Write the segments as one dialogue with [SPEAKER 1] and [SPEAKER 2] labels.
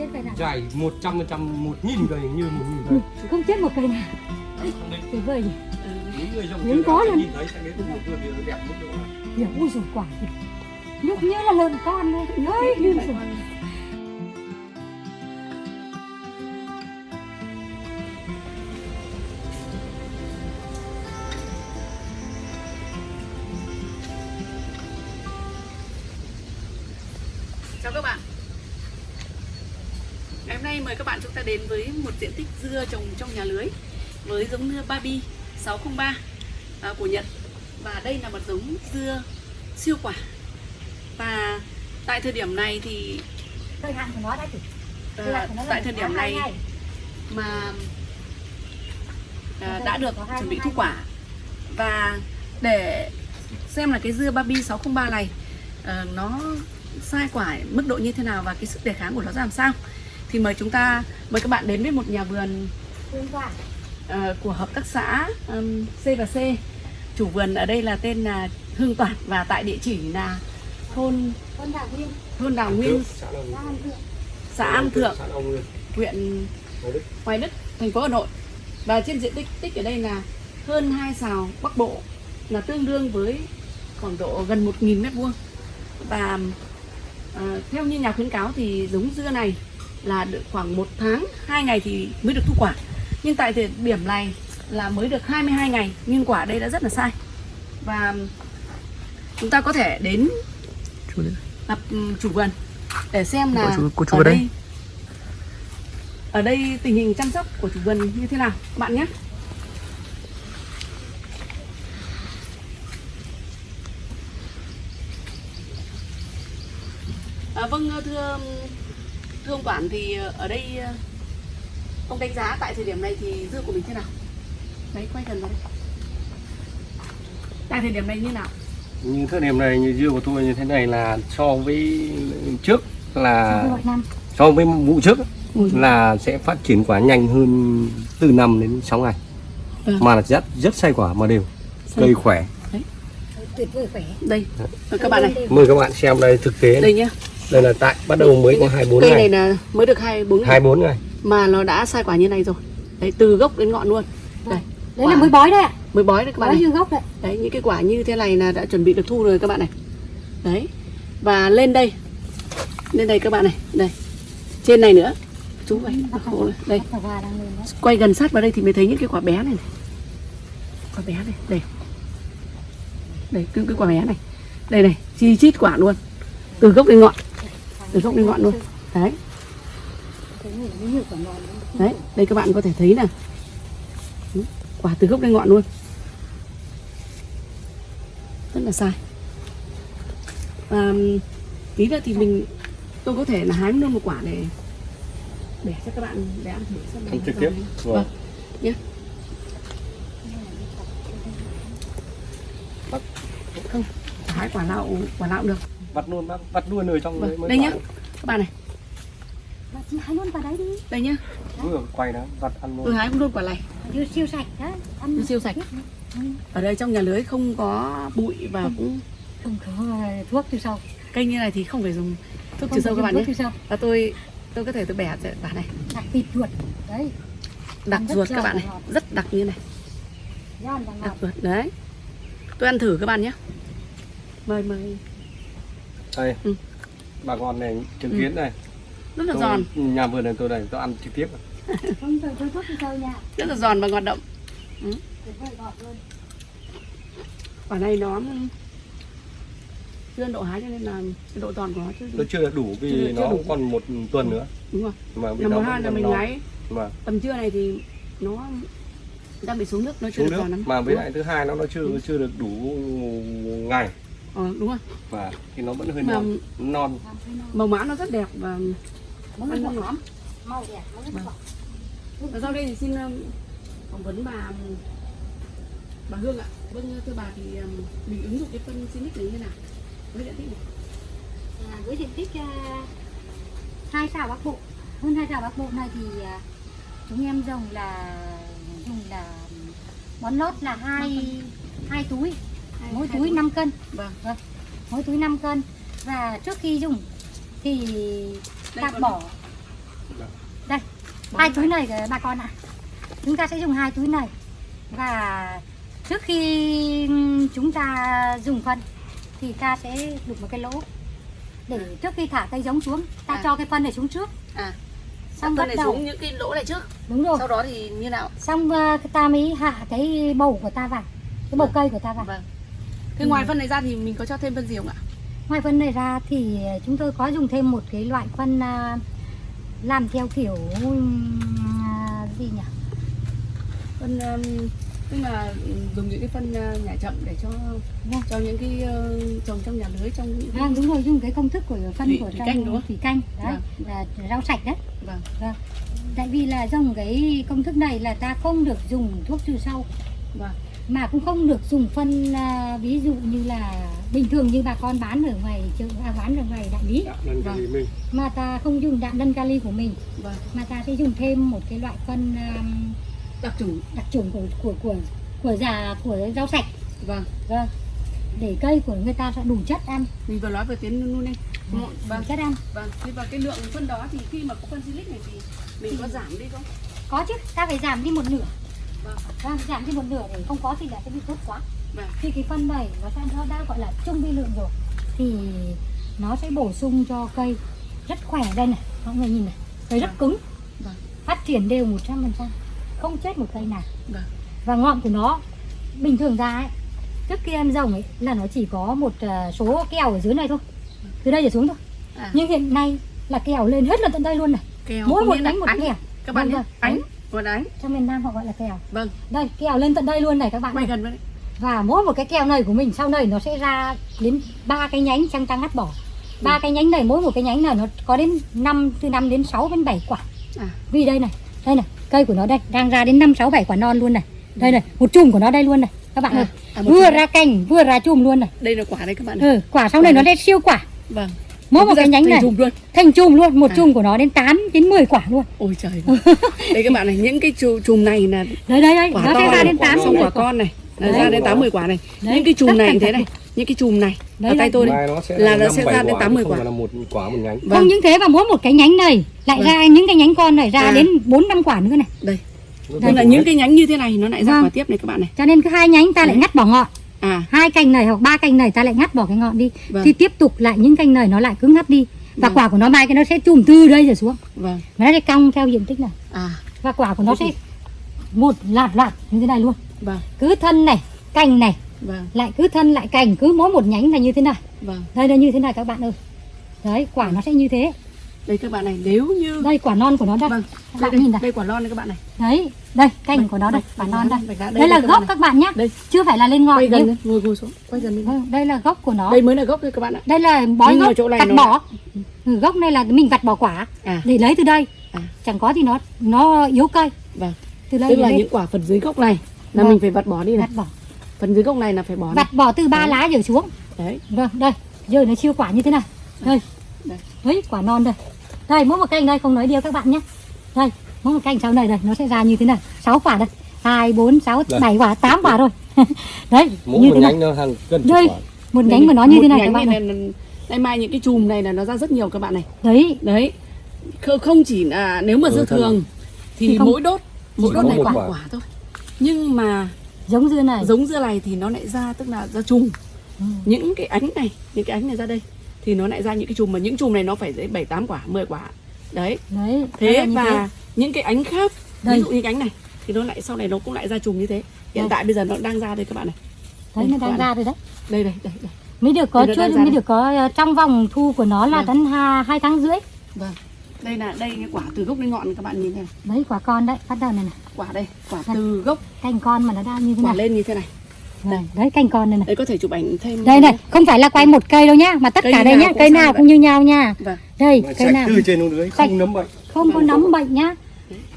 [SPEAKER 1] chết cây nào?
[SPEAKER 2] Dài 100 100 1000 cây như 1000 cây.
[SPEAKER 1] không chết một cây nào.
[SPEAKER 2] Định
[SPEAKER 1] tuyệt vời nhỉ.
[SPEAKER 2] Những người trồng
[SPEAKER 1] Hiếm có luôn. hiểu ui rồi quả kìa nhúc như là lợn con thôi ơi như rồi
[SPEAKER 3] Chào các bạn Ngày hôm nay mời các bạn chúng ta đến với một diện tích dưa trồng trong nhà lưới với giống dưa Babi 603 à, của Nhật. Và đây là một giống dưa siêu quả. Và tại thời điểm này thì
[SPEAKER 1] thời hạn của nó đã
[SPEAKER 3] à, tại thời điểm này mà à, đã được chuẩn bị thu quả. Và để xem là cái dưa Babi 603 này à, nó sai quả mức độ như thế nào và cái sức đề kháng của nó ra làm sao thì mời chúng ta mời các bạn đến với một nhà vườn ờ, của hợp tác xã um, C và C. Chủ vườn ở đây là tên là Hương Toản và tại địa chỉ là thôn
[SPEAKER 1] con đào nguyên.
[SPEAKER 3] thôn Đào Nguyên
[SPEAKER 2] Xã
[SPEAKER 3] An Thượng. Huyện
[SPEAKER 2] Hoài Đức.
[SPEAKER 3] Thành phố Hà Nội. Và trên diện tích tích ở đây là hơn 2 sào Bắc Bộ là tương đương với khoảng độ gần 1.000 mét vuông. Và ờ, theo như nhà khuyến cáo thì giống dưa này là được khoảng một tháng 2 ngày thì mới được thu quả. Nhưng tại thời điểm này là mới được 22 ngày nhưng quả đây đã rất là sai. Và chúng ta có thể đến gặp ừm, chủ vườn để xem là
[SPEAKER 4] Cô chú- cô chú
[SPEAKER 3] ở
[SPEAKER 4] đây.
[SPEAKER 3] đây ở đây tình hình chăm sóc của chủ vườn như thế nào các bạn nhé. À, vâng thưa thưa ông quản thì ở đây ờ, ông đánh giá tại thời điểm này thì dưa của mình thế nào đấy quay gần vào đây tại thời điểm này như nào
[SPEAKER 2] Như thời điểm này như dưa của tôi như thế này là so với trước là so với vụ trước là sẽ phát triển quả nhanh hơn từ 5 đến 6 ngày.
[SPEAKER 3] Vâng.
[SPEAKER 2] Mà là rất rất say quả mà đều.
[SPEAKER 3] Say.
[SPEAKER 2] Cây khỏe.
[SPEAKER 1] tuyệt vời khỏe
[SPEAKER 3] đây Ờ, các bạn này
[SPEAKER 2] Mời các bạn xem đây thực tế.
[SPEAKER 3] đây nhá
[SPEAKER 2] Đây là tại bắt đầu mới có 24
[SPEAKER 3] cây
[SPEAKER 2] ngày.
[SPEAKER 3] này là mới được hai bốn ngày.
[SPEAKER 2] 24 ngày.
[SPEAKER 3] mà nó đã sai quả như này rồi. Đấy từ gốc đến ngọn luôn. Đây
[SPEAKER 1] đấy là mới bói đấy ạ.
[SPEAKER 3] Mới bói đấy các bạn
[SPEAKER 1] bói dương gốc đấy.
[SPEAKER 3] Đấy những cái quả như thế này là đã chuẩn bị được thu rồi các bạn này. Đấy và lên đây. Lên đây các bạn này. Đây trên này nữa. Chú vậy khổ này. đây. quay gần sát vào đây thì mới thấy những cái quả bé này, này. quả bé này. Đây. Đây cái, cái quả bé này. Đây này chi chít quả luôn. Từ gốc đến ngọn từ gốc đến ngọn luôn đấy.
[SPEAKER 1] Đấy.
[SPEAKER 3] đây các bạn có thể thấy nè quả từ gốc đến ngọn luôn. Rất là sai. Và tí nữa thì mình tôi có thể là hái luôn một quả để để cho các bạn để ăn thử xem
[SPEAKER 2] Ăn trực tiếp.
[SPEAKER 3] vâng.
[SPEAKER 2] Vâng.
[SPEAKER 3] nhé không hái quả lạo quả lạo được
[SPEAKER 2] Vặt luôn bác, vặt luôn ở trong
[SPEAKER 3] vâng.
[SPEAKER 2] mới
[SPEAKER 3] đây nhá.
[SPEAKER 2] quả.
[SPEAKER 3] các bạn này.
[SPEAKER 1] Chị hái luôn vào đấy đi.
[SPEAKER 3] Đây nhá.
[SPEAKER 2] Vừa quay đó, vặt ăn
[SPEAKER 3] tôi
[SPEAKER 2] luôn.
[SPEAKER 3] hái luôn quả này.
[SPEAKER 1] Dưa siêu sạch đấy ăn
[SPEAKER 3] Dưa siêu sạch. ở đây trong nhà lưới không có bụi và cũng
[SPEAKER 1] không có thuốc trừ sâu.
[SPEAKER 3] Cây như này thì không phải dùng thuốc
[SPEAKER 1] Không
[SPEAKER 3] trừ sâu các bạn nhé. và tôi tôi có thể tôi bẻ ra quả này.
[SPEAKER 1] Đặc thịt ruột đấy.
[SPEAKER 3] Đặc ruột các bạn này.
[SPEAKER 1] ngọt.
[SPEAKER 3] rất đặc như này. Đặc ruột đấy. Tôi ăn thử các bạn nhé. Mời mời
[SPEAKER 2] Đây.
[SPEAKER 3] Ừ.
[SPEAKER 2] Bà con này chứng
[SPEAKER 3] Ừ.
[SPEAKER 2] kiến này.
[SPEAKER 3] rất là
[SPEAKER 2] Tôi-
[SPEAKER 3] giòn
[SPEAKER 2] Nhà vườn này tôi này tôi ăn trực tiếp.
[SPEAKER 3] rất là giòn và ngọt
[SPEAKER 1] ngọt luôn
[SPEAKER 3] quả này nó chưa độ hái cho nên là cái độ giòn của nó chưa
[SPEAKER 2] Nó chưa được đủ
[SPEAKER 3] Chưa-
[SPEAKER 2] vì
[SPEAKER 3] chưa
[SPEAKER 2] nó
[SPEAKER 3] đủ.
[SPEAKER 2] còn một tuần nữa.
[SPEAKER 3] đúng rồi
[SPEAKER 2] Mà
[SPEAKER 3] là
[SPEAKER 2] vẫn
[SPEAKER 3] hai là mình hái
[SPEAKER 2] Mà
[SPEAKER 3] tầm trưa này thì nó đang bị xuống nước nó chưa
[SPEAKER 2] xuống
[SPEAKER 3] được
[SPEAKER 2] nước
[SPEAKER 3] giòn lắm
[SPEAKER 2] mà với lại thứ hai nó nó chưa chưa được đủ ngày.
[SPEAKER 3] Ờ, đúng rồi
[SPEAKER 2] và thì nó vẫn hơi
[SPEAKER 3] Mà-
[SPEAKER 2] non non
[SPEAKER 3] màu mã nó rất đẹp và
[SPEAKER 1] món
[SPEAKER 3] ăn ngon lắm
[SPEAKER 1] màu đẹp món
[SPEAKER 3] Vâng.
[SPEAKER 1] ngọt
[SPEAKER 3] Và sau đây thì xin um, phỏng vấn bà um, bà Hương ạ. Vâng thưa bà thì um, mình ứng dụng cái phân Sinic này như thế nào? Với diện tích này.
[SPEAKER 1] à, với diện tích à, hai xào bắc bộ hơn hai xào bắc bộ này thì à, chúng em dùng là dùng là bón lót là hai hai túi mỗi túi 5 cân.
[SPEAKER 3] Vâng.
[SPEAKER 1] mỗi túi 5 cân. Và trước khi dùng thì
[SPEAKER 3] còn-
[SPEAKER 1] bỏ. đây hai túi này bà con ạ. Chúng ta sẽ dùng hai túi này. Và trước khi chúng ta dùng phân thì ta sẽ đục một cái lỗ. Để trước khi thả cây giống xuống ta
[SPEAKER 3] À.
[SPEAKER 1] cho cái phân này xuống trước.
[SPEAKER 3] À.
[SPEAKER 1] Xong
[SPEAKER 3] phân
[SPEAKER 1] bắt
[SPEAKER 3] này
[SPEAKER 1] đầu.
[SPEAKER 3] xuống những cái lỗ này trước.
[SPEAKER 1] Đúng rồi.
[SPEAKER 3] Sau đó thì như nào?
[SPEAKER 1] Xong ờ, ta mới hạ cái bầu của ta vào cái bầu
[SPEAKER 3] Vâng.
[SPEAKER 1] cây của ta vào.
[SPEAKER 3] Vâng thế
[SPEAKER 1] Ừ.
[SPEAKER 3] ngoài phân này ra thì mình có cho thêm phân gì không ạ
[SPEAKER 1] ngoài phân này ra thì chúng tôi có dùng thêm một cái loại phân à, làm theo kiểu à, gì nhỉ
[SPEAKER 3] phân um, tức là ừ, dùng những cái phân nhả chậm để cho
[SPEAKER 1] Vâng.
[SPEAKER 3] cho những cái uh, trồng trong nhà lưới trong những
[SPEAKER 1] à, đúng rồi dùng cái công thức của phân
[SPEAKER 3] Thủy-
[SPEAKER 1] của
[SPEAKER 3] thủy
[SPEAKER 1] trong
[SPEAKER 3] canh đúng không?
[SPEAKER 1] thủy canh đấy
[SPEAKER 3] Vâng.
[SPEAKER 1] là rau sạch đấy
[SPEAKER 3] vâng
[SPEAKER 1] tại vì là dùng cái công thức này là ta không được dùng thuốc trừ sâu
[SPEAKER 3] vâng
[SPEAKER 1] mà cũng không được dùng phân à, ví dụ như là bình thường như bà con bán ở ngoài chợ à, bán ở ngoài đại lý.
[SPEAKER 3] Vâng.
[SPEAKER 1] mà ta không dùng đạm lân kali của mình.
[SPEAKER 3] Vâng.
[SPEAKER 1] Mà ta sẽ dùng thêm một cái loại phân à,
[SPEAKER 3] đặc trùng.
[SPEAKER 1] đặc trùng của của của của già của rau sạch.
[SPEAKER 3] Vâng.
[SPEAKER 1] Vâng. Để cây của người ta sẽ đủ chất ăn.
[SPEAKER 3] Mình vừa nói về tiến luôn đi
[SPEAKER 1] đủ
[SPEAKER 3] vâng.
[SPEAKER 1] chất ăn.
[SPEAKER 3] Vâng. Thế và cái lượng phân đó thì khi mà có phân silic này thì mình có giảm đi không?
[SPEAKER 1] Có chứ. Ta phải giảm đi một nửa
[SPEAKER 3] vâng
[SPEAKER 1] vâng, giảm đi một nửa để không có thì là sẽ bị tốt quá.
[SPEAKER 3] Vâng.
[SPEAKER 1] Khi cái phân này nó sẽ nó đã gọi là trung vi lượng rồi. Thì nó sẽ bổ sung cho cây rất khỏe đây này. Mọi người nhìn này cây rất
[SPEAKER 3] Vâng.
[SPEAKER 1] cứng.
[SPEAKER 3] Vâng.
[SPEAKER 1] phát triển đều 100% không chết một cây nào.
[SPEAKER 3] Vâng.
[SPEAKER 1] Và ngọn của nó bình thường ra ấy trước khi em rồng ấy là nó chỉ có một à, số kèo ở dưới này thôi. Từ đây trở xuống thôi.
[SPEAKER 3] À.
[SPEAKER 1] Nhưng hiện nay là kèo lên hết lên tận đây luôn này.
[SPEAKER 3] Kèo
[SPEAKER 1] mỗi một
[SPEAKER 3] là
[SPEAKER 1] nhánh một kèo
[SPEAKER 3] các bạn
[SPEAKER 1] Vâng,
[SPEAKER 3] nhé
[SPEAKER 1] vâng,
[SPEAKER 3] một ánh
[SPEAKER 1] trong miền Nam họ gọi là kèo.
[SPEAKER 3] Vâng.
[SPEAKER 1] Đây kèo lên tận đây luôn này các bạn. Này.
[SPEAKER 3] gần đấy
[SPEAKER 1] và mỗi một cái kèo này của mình sau này nó sẽ ra đến ba cái nhánh trong ta ngắt bỏ. Ba cái nhánh này mỗi một cái nhánh này nó có đến 5 từ 5 đến 6 đến 7 quả.
[SPEAKER 3] À.
[SPEAKER 1] Vì đây này đây này cây của nó đây đang ra đến 5 6 7 quả non luôn này. Đây này một chùm của nó đây luôn này các bạn
[SPEAKER 3] À,
[SPEAKER 1] ơi.
[SPEAKER 3] à,
[SPEAKER 1] vừa ra cành vừa ra chùm luôn này.
[SPEAKER 3] Đây là quả đây các bạn này
[SPEAKER 1] ừ, quả sau này nó lên siêu quả.
[SPEAKER 3] Vâng
[SPEAKER 1] mỗi một cái nhánh
[SPEAKER 3] thành
[SPEAKER 1] này
[SPEAKER 3] chùm luôn.
[SPEAKER 1] thành chùm luôn một
[SPEAKER 3] À.
[SPEAKER 1] chùm của nó đến 8 đến 10 quả luôn.
[SPEAKER 3] Ôi trời đây các bạn này những cái chù- chùm này là
[SPEAKER 1] đấy đấy đấy
[SPEAKER 3] quả
[SPEAKER 1] nó
[SPEAKER 3] to
[SPEAKER 1] sẽ ra
[SPEAKER 3] này,
[SPEAKER 1] đến
[SPEAKER 2] quả
[SPEAKER 1] 8
[SPEAKER 2] non
[SPEAKER 3] xong
[SPEAKER 1] đến 10
[SPEAKER 3] quả
[SPEAKER 1] quả.
[SPEAKER 3] con này.
[SPEAKER 1] Đấy.
[SPEAKER 3] ra đến 80 quả này.
[SPEAKER 1] Đấy,
[SPEAKER 3] những cái chùm này thế này những cái chùm này
[SPEAKER 1] Đấy,
[SPEAKER 3] ở tay tôi đây là nó sẽ ra đến
[SPEAKER 2] quả,
[SPEAKER 3] 80
[SPEAKER 2] không
[SPEAKER 3] quả.
[SPEAKER 2] là một quả một nhánh.
[SPEAKER 1] Không những thế mà mỗi một cái nhánh này lại
[SPEAKER 3] Vâng.
[SPEAKER 1] ra những cái nhánh con này ra
[SPEAKER 3] À.
[SPEAKER 1] đến 4 5 quả nữa này.
[SPEAKER 3] Đây.
[SPEAKER 2] Nó
[SPEAKER 3] nên là những cái nhánh như thế này nó lại ra
[SPEAKER 1] Vâng.
[SPEAKER 3] quả tiếp này các bạn này.
[SPEAKER 1] Cho nên cứ hai nhánh ta lại ngắt bỏ ngọn
[SPEAKER 3] à.
[SPEAKER 1] Hai cành này hoặc ba cành này ta lại ngắt bỏ cái ngọn đi.
[SPEAKER 3] Vâng.
[SPEAKER 1] thì tiếp tục lại những cành này nó lại cứ ngắt đi. Và
[SPEAKER 3] Vâng.
[SPEAKER 1] quả của nó mai cái nó sẽ chùm từ đây rồi xuống.
[SPEAKER 3] Vâng.
[SPEAKER 1] Và nó sẽ cong theo diện tích này.
[SPEAKER 3] À.
[SPEAKER 1] Và quả của nó
[SPEAKER 3] Thế
[SPEAKER 1] sẽ một loạt loạt như thế này luôn.
[SPEAKER 3] Vâng.
[SPEAKER 1] Cứ thân này cành này
[SPEAKER 3] vâng.
[SPEAKER 1] lại cứ thân lại cành cứ mỗi một nhánh là như thế này.
[SPEAKER 3] Vâng.
[SPEAKER 1] Đây là như thế này các bạn ơi. Đấy quả nó sẽ như thế
[SPEAKER 3] đây các bạn này nếu như
[SPEAKER 1] đây quả non của nó đây.
[SPEAKER 3] Vâng
[SPEAKER 1] các
[SPEAKER 3] đây,
[SPEAKER 1] bạn nhìn
[SPEAKER 3] đây, đây quả non đây các bạn này.
[SPEAKER 1] Đấy đây cành
[SPEAKER 3] Vâng,
[SPEAKER 1] của nó đây quả
[SPEAKER 3] vâng,
[SPEAKER 1] non đây.
[SPEAKER 3] vâng, vâng,
[SPEAKER 1] đây là
[SPEAKER 3] các
[SPEAKER 1] gốc
[SPEAKER 3] này.
[SPEAKER 1] các bạn nhé
[SPEAKER 3] đây.
[SPEAKER 1] Chưa phải là lên ngọn
[SPEAKER 3] quay gần lên ngồi ngồi xuống quay gần lên.
[SPEAKER 1] Vâng, đây là gốc của nó.
[SPEAKER 3] Đây mới là gốc đây các bạn ạ.
[SPEAKER 1] Đây là bói gốc
[SPEAKER 3] chỗ này nó
[SPEAKER 1] bỏ. ừ, gốc này là mình vặt bỏ quả
[SPEAKER 3] à.
[SPEAKER 1] để lấy từ đây.
[SPEAKER 3] À.
[SPEAKER 1] chẳng có thì nó nó yếu cây.
[SPEAKER 3] Vâng.
[SPEAKER 1] Từ đây
[SPEAKER 3] tức là những quả phần dưới gốc này là
[SPEAKER 1] Vâng.
[SPEAKER 3] mình phải vặt bỏ đi này.
[SPEAKER 1] Vặt bỏ.
[SPEAKER 3] Phần dưới gốc này là phải bỏ
[SPEAKER 1] vặt bỏ từ ba lá trở xuống.
[SPEAKER 3] Đấy.
[SPEAKER 1] Vâng đây. Giờ nó siêu quả như thế này. Đây Đấy quả non đây. Đây mỗi một cành đây không nói điều các bạn nhé. Đây mỗi một cành sau này đây nó sẽ ra như thế này. Sáu quả đây. Hai bốn sáu
[SPEAKER 2] Đây.
[SPEAKER 1] bảy quả tám quả rồi đấy
[SPEAKER 2] mỗi
[SPEAKER 1] như
[SPEAKER 2] một
[SPEAKER 1] thế này.
[SPEAKER 2] nhánh nó hàng cân
[SPEAKER 1] Đây.
[SPEAKER 2] quả.
[SPEAKER 1] một nhánh của nó như thế này các bạn này
[SPEAKER 3] này. đây mai những cái chùm này là nó ra rất nhiều các bạn này.
[SPEAKER 1] Đấy.
[SPEAKER 3] Đấy. Không- chỉ là nếu mà
[SPEAKER 2] Ừ,
[SPEAKER 3] dư
[SPEAKER 2] thật.
[SPEAKER 3] thường thì,
[SPEAKER 1] Thì không-
[SPEAKER 3] mỗi đốt mỗi đốt này quả.
[SPEAKER 2] quả
[SPEAKER 3] thôi. Nhưng mà
[SPEAKER 1] giống dưa này.
[SPEAKER 3] giống dưa này thì nó lại ra tức là ra chùm.
[SPEAKER 1] Ừ.
[SPEAKER 3] những cái ánh này những cái ánh này ra đây thì nó lại ra những cái chùm mà những chùm này nó phải đến bảy tám quả 10 quả. Đấy.
[SPEAKER 1] Đấy
[SPEAKER 3] thế và những cái ánh khác
[SPEAKER 1] Đây.
[SPEAKER 3] ví dụ như ánh này thì nó lại sau này nó cũng lại ra chùm như thế. Hiện
[SPEAKER 1] Đây.
[SPEAKER 3] tại bây giờ nó đang ra đây các bạn này.
[SPEAKER 1] Đấy
[SPEAKER 3] Đây,
[SPEAKER 1] nó đang ra rồi đấy.
[SPEAKER 3] Đây đây đây, đây.
[SPEAKER 1] mới được có
[SPEAKER 3] Đây
[SPEAKER 1] chưa? mới
[SPEAKER 3] đây.
[SPEAKER 1] được có ờ, trong vòng thu của nó là
[SPEAKER 3] Vâng.
[SPEAKER 1] đến hai, hai tháng rưỡi.
[SPEAKER 3] Vâng. Đây là đây cái quả từ gốc đến ngọn các bạn nhìn này.
[SPEAKER 1] Đấy quả con đấy bắt đầu này này.
[SPEAKER 3] Quả đây quả
[SPEAKER 1] Đây.
[SPEAKER 3] từ gốc.
[SPEAKER 1] Cành con mà nó đang như thế
[SPEAKER 3] quả
[SPEAKER 1] này.
[SPEAKER 3] lên như thế này
[SPEAKER 1] Vâng, đấy cành con này này.
[SPEAKER 3] Đây có thể chụp ảnh thêm
[SPEAKER 1] đây này không phải là quay một cây đâu nhá mà tất
[SPEAKER 3] Cây
[SPEAKER 1] cả đây nhá cây nào cũng như nhau nha.
[SPEAKER 3] Vâng.
[SPEAKER 1] Đây
[SPEAKER 2] Mà
[SPEAKER 1] cây nào?
[SPEAKER 2] từ trên xuống dưới
[SPEAKER 1] Sạch.
[SPEAKER 2] không nấm bệnh.
[SPEAKER 1] không có nấm bệnh nhá.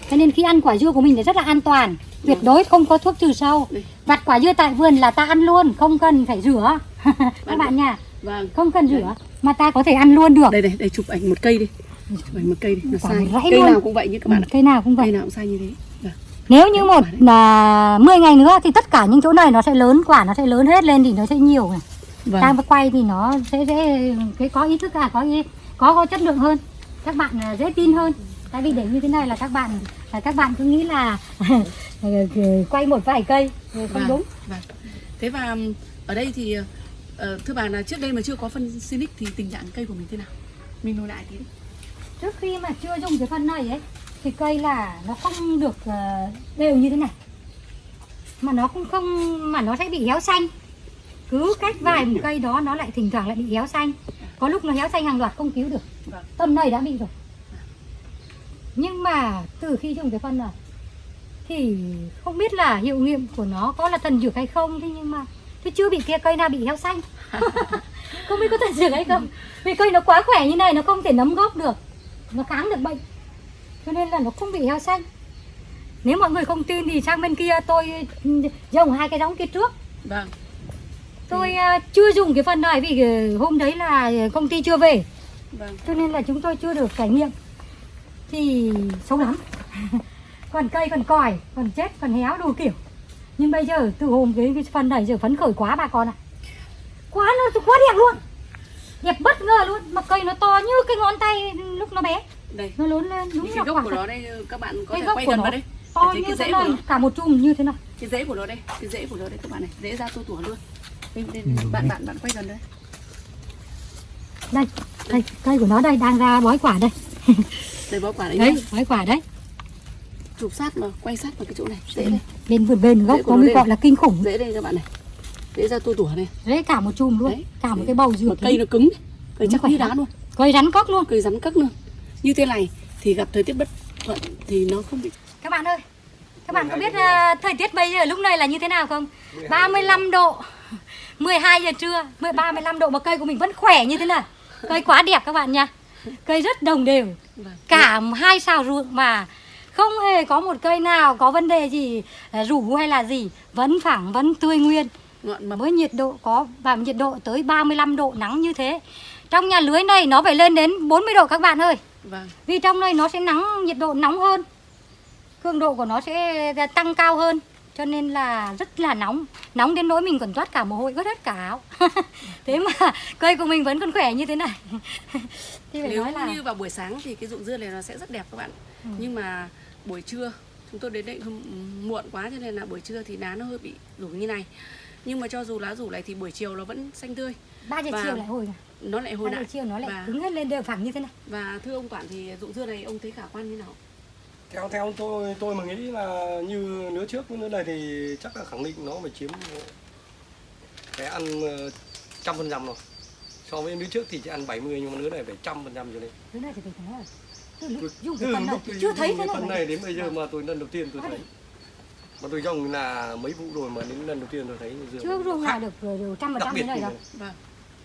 [SPEAKER 1] Cho nên khi ăn quả dưa của mình thì rất là an toàn tuyệt đối không có thuốc trừ sâu. Vặt quả dưa tại vườn là ta ăn luôn không cần phải rửa. Các bạn nha.
[SPEAKER 3] Vâng.
[SPEAKER 1] Không cần rửa mà ta có thể ăn luôn được.
[SPEAKER 3] Đây đây đây chụp ảnh một cây đi. Chụp ảnh một cây đi. nó sai. cây
[SPEAKER 1] luôn.
[SPEAKER 3] nào cũng vậy như các bạn
[SPEAKER 1] Ừ,
[SPEAKER 3] ạ.
[SPEAKER 1] cây nào cũng vậy.
[SPEAKER 3] Cây nào cũng sai như thế. Vâng.
[SPEAKER 1] Nếu như một là 10 ngày nữa thì tất cả những chỗ này nó sẽ lớn quả nó sẽ lớn hết lên thì nó sẽ nhiều này.
[SPEAKER 3] vâng
[SPEAKER 1] Ta quay thì nó sẽ sẽ cái có ý thức à có ý có có chất lượng hơn. Các bạn à, dễ tin hơn. tại vì để như thế này là các bạn là các bạn cứ nghĩ là quay một vài cây không
[SPEAKER 3] Vâng.
[SPEAKER 1] đúng
[SPEAKER 3] Vâng. Thế và ở đây thì ờ, thưa bà là trước đây mà chưa có phân Sinic thì tình trạng cây của mình thế nào? Mình nói lại tí
[SPEAKER 1] trước khi mà chưa dùng cái phân này ấy thì cây là nó không được ờ, đều như thế này. Mà nó cũng không, mà nó sẽ bị héo xanh. Cứ cách vài một cây đó nó lại thỉnh thoảng lại bị héo xanh. Có lúc nó héo xanh hàng loạt không cứu được.
[SPEAKER 3] Tâm
[SPEAKER 1] tầm này đã bị rồi. Nhưng mà từ khi dùng cái phân này, thì không biết là hiệu nghiệm của nó có là thần dược hay không. Thế nhưng mà thế chưa bị kia, cây nào bị héo xanh. Không biết có thần dược hay không. Vì cây nó quá khỏe như này, nó không thể nấm gốc được. Nó kháng được bệnh cho nên là nó không bị héo xanh. Nếu mọi người không tin thì sang bên kia tôi ừ, trồng hai cái giống kia trước.
[SPEAKER 3] Vâng.
[SPEAKER 1] tôi à, chưa dùng cái phần này vì ờ, hôm đấy là công ty chưa về.
[SPEAKER 3] Vâng.
[SPEAKER 1] cho nên là chúng tôi chưa được trải nghiệm. Thì xấu lắm. Còn cây còn còi còn chết còn héo đủ kiểu. Nhưng bây giờ từ hôm cái, cái phần này giờ phấn khởi quá bà con ạ. Quá nó quá đẹp luôn. Đẹp bất ngờ luôn. Mà cây nó to như cái ngón tay lúc nó bé
[SPEAKER 3] Đây.
[SPEAKER 1] nó lớn lên đúng
[SPEAKER 3] Những cái gốc
[SPEAKER 1] quả
[SPEAKER 3] của nó đây các bạn có
[SPEAKER 1] Cái
[SPEAKER 3] thể quay gần vào đây.
[SPEAKER 1] to như
[SPEAKER 3] cái
[SPEAKER 1] thế
[SPEAKER 3] rễ
[SPEAKER 1] này cả một chùm như thế này
[SPEAKER 3] Cái rễ của nó đây, cái rễ của nó đây các bạn này, rễ ra tua tủa luôn. Đây, đây, bạn bạn bạn quay gần đây.
[SPEAKER 1] đây đây cây của nó đây đang ra bói quả đây
[SPEAKER 3] Đây bó quả đấy. nhá.
[SPEAKER 1] đấy bói quả đấy
[SPEAKER 3] Chụp sát mà quay sát vào cái chỗ này, rễ đây.
[SPEAKER 1] bên vườn bên gốc có
[SPEAKER 3] nó
[SPEAKER 1] mới gọi là kinh khủng
[SPEAKER 3] Rễ đây các bạn này. Rễ ra tua tủa này.
[SPEAKER 1] đấy cả một chùm luôn
[SPEAKER 3] Đấy.
[SPEAKER 1] cả một cái bầu dược
[SPEAKER 3] cây nó cứng, cây chắc như đá luôn.
[SPEAKER 1] cây rắn cốc luôn
[SPEAKER 3] cây rắn cất luôn như thế này thì gặp thời tiết bất thuận thì nó không bị
[SPEAKER 1] các bạn ơi các bạn có biết à, thời tiết bây giờ lúc này là như thế nào không? 35 độ 12 giờ trưa 10 35 độ mà cây của mình vẫn khỏe như thế này. Cây quá đẹp các bạn nha. Cây rất đồng đều.
[SPEAKER 3] Vâng.
[SPEAKER 1] cả hai xào ruộng mà không hề có một cây nào có vấn đề gì à, rủ hay là gì. Vẫn phẳng vẫn tươi nguyên. Với nhiệt độ có và nhiệt độ tới 35 độ nắng như thế. Trong nhà lưới này nó phải lên đến 40 độ các bạn ơi
[SPEAKER 3] vâng.
[SPEAKER 1] Vì trong này nó sẽ nắng nhiệt độ nóng hơn. Cường độ của nó sẽ tăng cao hơn. Cho nên là rất là nóng. Nóng đến nỗi mình còn toát cả mồ hôi ướt hết cả áo. Thế mà cây của mình vẫn còn khỏe như thế này. Thì phải
[SPEAKER 3] nếu
[SPEAKER 1] nói là
[SPEAKER 3] như vào buổi sáng thì cái ruộng dưa này nó sẽ rất đẹp các bạn.
[SPEAKER 1] Ừ.
[SPEAKER 3] nhưng mà buổi trưa chúng tôi đến đây muộn quá cho nên là buổi trưa thì lá nó hơi bị rủ như này. Nhưng mà cho dù lá rủ này thì buổi chiều nó vẫn xanh tươi.
[SPEAKER 1] Ba giờ
[SPEAKER 3] và
[SPEAKER 1] chiều lại hồi
[SPEAKER 3] nó lại hồi lại.
[SPEAKER 1] chiều nó lại
[SPEAKER 3] và,
[SPEAKER 1] cứng hết lên đều phẳng như thế này.
[SPEAKER 3] và thưa ông quản thì ruộng dưa này ông thấy khả quan như nào?
[SPEAKER 2] Theo theo tôi tôi mà nghĩ là như lứa trước với lứa này thì chắc là khẳng định nó phải chiếm cái ăn ờ, trăm phần trăm rồi. So với lứa trước thì chỉ ăn 70 nhưng mà lứa này phải trăm phần trăm trở lên.
[SPEAKER 1] Thứ này thì phải nói là từ lúc chưa thấy
[SPEAKER 2] cái
[SPEAKER 1] thế
[SPEAKER 2] phần
[SPEAKER 1] này
[SPEAKER 2] này đến bây giờ mà tôi lần đầu tiên tôi thấy. Mà tôi trồng là mấy vụ rồi mà đến lần đầu tiên tôi thấy dưa.
[SPEAKER 1] Chưa nào được rồi trăm phần trăm thế này
[SPEAKER 2] này.
[SPEAKER 3] vâng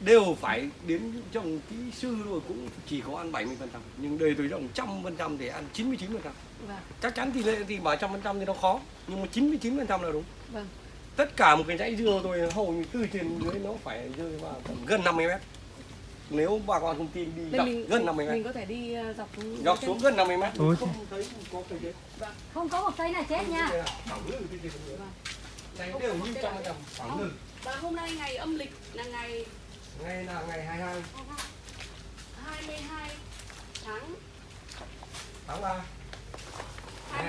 [SPEAKER 2] đều phải đến trồng kỹ sư rồi cũng chỉ có ăn 70 phần trăm. Nhưng đây tôi trồng trăm phần trăm thì ăn 99 phần trăm.
[SPEAKER 3] Vâng.
[SPEAKER 2] Chắc chắn tỷ lệ thì bảo trăm phần trăm thì nó khó nhưng mà 99 phần trăm là đúng
[SPEAKER 3] vâng.
[SPEAKER 2] Tất cả một cái dãy dưa tôi hầu như từ trên dưới nó phải rơi vào tầm gần 50 mét. Nếu bà con không tin đi dọc
[SPEAKER 3] mình,
[SPEAKER 2] gần
[SPEAKER 3] mình,
[SPEAKER 2] 50 mét.
[SPEAKER 3] mình có thể đi ờ, dọc xuống
[SPEAKER 2] dọc xuống gần 50 mét.
[SPEAKER 4] Ôi.
[SPEAKER 2] Không thấy có cây chết
[SPEAKER 1] không có một cây nào chết nha.
[SPEAKER 2] nữa này đều như trăm phần trăm
[SPEAKER 3] và hôm nay ngày âm lịch là ngày
[SPEAKER 2] ngày là ngày 22
[SPEAKER 3] 22 tháng
[SPEAKER 2] tháng 3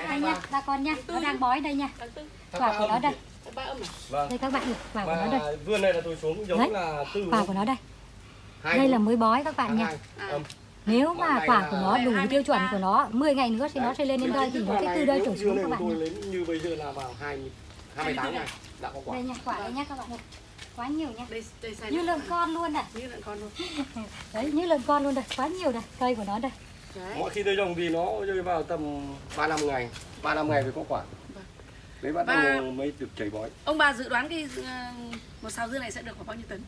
[SPEAKER 1] đây nha bà con nha nó đang bói đây nha.
[SPEAKER 3] Tháng 4
[SPEAKER 1] quả của nó đây.
[SPEAKER 3] Tháng 3 âm này
[SPEAKER 2] vâng.
[SPEAKER 1] Đây các bạn quả của nó đây.
[SPEAKER 2] vườn này là tôi xuống giống
[SPEAKER 1] Đấy.
[SPEAKER 2] là từ
[SPEAKER 1] quả của nó đây. đây là mới bói các bạn nha.
[SPEAKER 3] À.
[SPEAKER 1] nếu mà quả của nó đủ
[SPEAKER 3] 23.
[SPEAKER 1] tiêu chuẩn của nó 10 ngày nữa thì nó sẽ lên đến đây thì nó sẽ từ đây trở xuống các bạn
[SPEAKER 2] lên như bây giờ là vào 20 28 ngày đã có quả.
[SPEAKER 1] Đây nha quả đây nha các bạn ơi quá nhiều nha.
[SPEAKER 3] Đây đây sai
[SPEAKER 1] như lợn con luôn này.
[SPEAKER 3] Như lợn con luôn.
[SPEAKER 1] Đấy như lợn con luôn đây quá nhiều đây cây của nó đây.
[SPEAKER 3] Đấy.
[SPEAKER 2] Mọi khi tôi trồng thì nó rơi vào tầm 3 năm ngày. 3 năm ngày mới có quả.
[SPEAKER 3] Vâng.
[SPEAKER 2] Đấy bắt
[SPEAKER 3] Và-
[SPEAKER 2] đầu mới được chảy bói.
[SPEAKER 3] Ông bà dự đoán cái ờ, một sào dưa này sẽ được khoảng bao nhiêu tấn?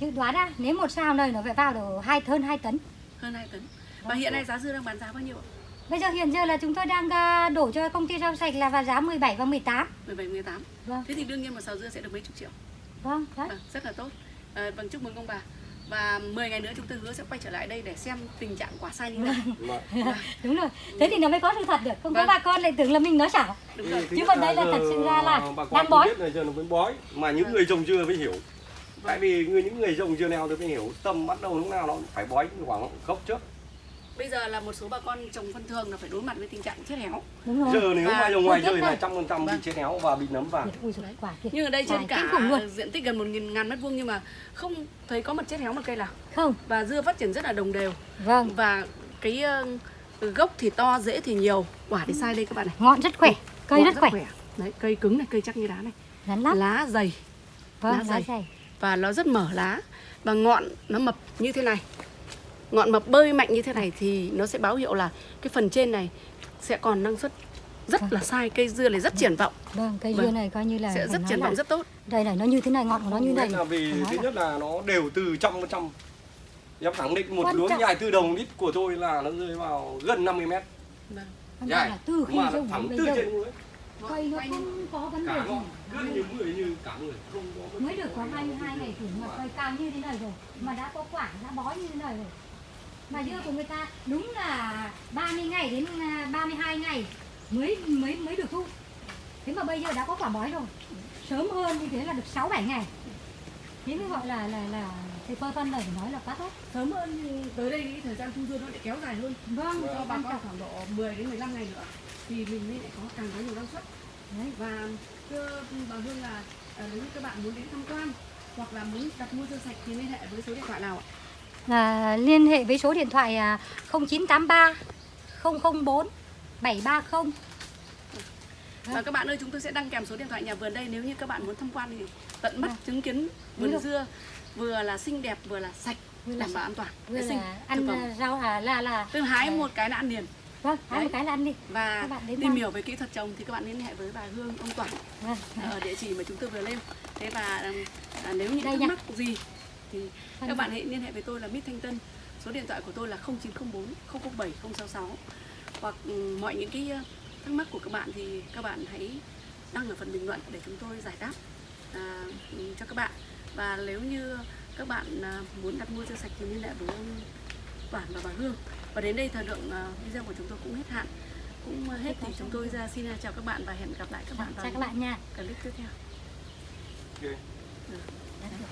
[SPEAKER 1] Dự đoán á nếu một sao này nó phải vào được hai hơn 2 tấn.
[SPEAKER 3] Hơn 2 tấn. Và hiện nay giá dưa đang bán giá bao nhiêu ạ?
[SPEAKER 1] Bây giờ hiện giờ là chúng tôi đang à, đổ cho công ty rau sạch là vào giá 17 và 18
[SPEAKER 3] 17 18
[SPEAKER 1] vâng.
[SPEAKER 3] Thế thì đương nhiên một sào dưa sẽ được mấy chục triệu
[SPEAKER 1] vâng đấy
[SPEAKER 3] vâng, rất là tốt. À, vâng chúc mừng ông bà. Và 10 ngày nữa chúng tôi hứa sẽ quay trở lại đây để xem tình trạng quả sai như thế nào.
[SPEAKER 2] Mà-
[SPEAKER 1] đúng rồi. Thế thì nó mới có sự thật được. Không có
[SPEAKER 3] Vâng.
[SPEAKER 1] bà con lại tưởng là mình nói xảo.
[SPEAKER 3] Đúng rồi.
[SPEAKER 2] Thứ
[SPEAKER 1] Chứ còn đây là thật sự ra là đang bói.
[SPEAKER 2] biết là giờ nó mới bói Mà những người trồng dưa mới hiểu. Tại vì người những người trồng dưa nào tôi mới hiểu Tâm bắt đầu lúc nào nó phải bói khoảng gốc trước
[SPEAKER 3] bây giờ là một số bà con trồng phân thường là phải đối mặt với tình trạng chết héo.
[SPEAKER 2] Giờ nếu mà ngoài
[SPEAKER 1] thời tiết
[SPEAKER 2] trời là
[SPEAKER 1] này.
[SPEAKER 2] trăm phần trăm bị
[SPEAKER 3] Vâng.
[SPEAKER 2] chết héo và bị nấm vàng
[SPEAKER 3] nhưng ở đây trên cả diện tích gần một nghìn ngàn mét vuông nhưng mà không thấy có một chết héo một cây nào.
[SPEAKER 1] Không.
[SPEAKER 3] Và dưa phát triển rất là đồng đều.
[SPEAKER 1] Vâng.
[SPEAKER 3] Và cái ờ, gốc thì to rễ thì nhiều. Quả thì sai đây các bạn này.
[SPEAKER 1] Ngọn rất khỏe cây rất khỏe.
[SPEAKER 3] Đấy cây cứng này cây chắc như đá này.
[SPEAKER 1] Rắn lắm.
[SPEAKER 3] Lá dày.
[SPEAKER 1] Vâng
[SPEAKER 3] lá
[SPEAKER 1] lá
[SPEAKER 3] dày.
[SPEAKER 1] dày.
[SPEAKER 3] Và nó rất mở lá. Và ngọn nó mập như thế này ngọn mập bơi mạnh như thế này thì nó sẽ báo hiệu là cái phần trên này sẽ còn năng suất rất là sai cây dưa này rất triển vọng.
[SPEAKER 1] Vâng cây
[SPEAKER 3] Vâng.
[SPEAKER 1] dưa này coi như là
[SPEAKER 3] sẽ rất triển vọng rất tốt.
[SPEAKER 1] Đây này nó như thế này ngọn của nó như này.
[SPEAKER 2] là vì thứ nhất là nó đều từ phần trăm em khẳng định một
[SPEAKER 1] Quan
[SPEAKER 2] luống dài từ đồng lít của tôi là nó rơi vào gần 50 mét.
[SPEAKER 3] Vâng.
[SPEAKER 2] Dài
[SPEAKER 1] là từ khi
[SPEAKER 2] mà thẳng từ trên núi
[SPEAKER 1] cây nó không có vấn đề gì.
[SPEAKER 2] cứ như người như cả người không có
[SPEAKER 1] mới được có 22 ngày thử mà cây cao như thế này rồi mà đã có quả đã bó như thế này rồi mà dưa của người ta đúng là 30 ngày đến à, 32 ngày mới mới mới được thu. Thế mà bây giờ đã có quả bói rồi. Sớm hơn như thế là được 6 7 ngày. Thế mới gọi là là là thầy phơ phân này phải nói là quá tốt.
[SPEAKER 3] Sớm hơn thì tới đây cái thời gian thu dưa nó lại kéo dài hơn.
[SPEAKER 1] Vâng
[SPEAKER 3] cho bà con khoảng độ 10 đến 15 ngày nữa thì mình mới lại có càng có nhiều năng suất.
[SPEAKER 1] Đấy.
[SPEAKER 3] Và thưa bà Hương là à, nếu như các bạn muốn đến tham quan hoặc là muốn đặt mua dưa sạch thì liên hệ với số điện thoại nào ạ?
[SPEAKER 1] Là liên hệ với số điện thoại à, 0983 004 730
[SPEAKER 3] Và các bạn ơi chúng tôi sẽ đăng kèm số điện thoại nhà vườn đây. Nếu như các bạn muốn tham quan thì tận mắt
[SPEAKER 1] Vâng.
[SPEAKER 3] chứng kiến vườn
[SPEAKER 1] Đúng
[SPEAKER 3] dưa vừa là xinh đẹp vừa là sạch
[SPEAKER 1] Vừa
[SPEAKER 3] đảm bảo an toàn
[SPEAKER 1] vừa
[SPEAKER 3] vệ sinh
[SPEAKER 1] là ăn à, rau à, là là
[SPEAKER 3] Tức là hái một cái là ăn liền.
[SPEAKER 1] Vâng
[SPEAKER 3] Đấy.
[SPEAKER 1] một cái là ăn đi.
[SPEAKER 3] Và tìm
[SPEAKER 1] ăn.
[SPEAKER 3] hiểu về kỹ thuật trồng thì các bạn liên hệ với bà Hương ông Toản
[SPEAKER 1] vâng.
[SPEAKER 3] ở địa chỉ mà chúng tôi vừa lên. Thế và ừm, à, nếu những thắc mắc gì thì
[SPEAKER 1] Vâng.
[SPEAKER 3] các bạn hãy liên hệ với tôi là Mít Thanh Tân. Số điện thoại của tôi là 0904 007 066 hoặc ừm, mọi những cái ờ, thắc mắc của các bạn thì các bạn hãy đăng ở phần bình luận để chúng tôi giải đáp à, ừm, cho các bạn. Và nếu như các bạn à, muốn đặt mua dưa sạch thì liên hệ với ông Toản và bà Hương. Và đến đây thời lượng à, video của chúng tôi cũng hết hạn. Cũng hết thì chúng tôi ra xin chào các bạn và hẹn gặp lại các bạn
[SPEAKER 1] chào
[SPEAKER 3] vào
[SPEAKER 1] các bạn nha.
[SPEAKER 3] clip tiếp theo.
[SPEAKER 2] Ok.
[SPEAKER 1] Đấy.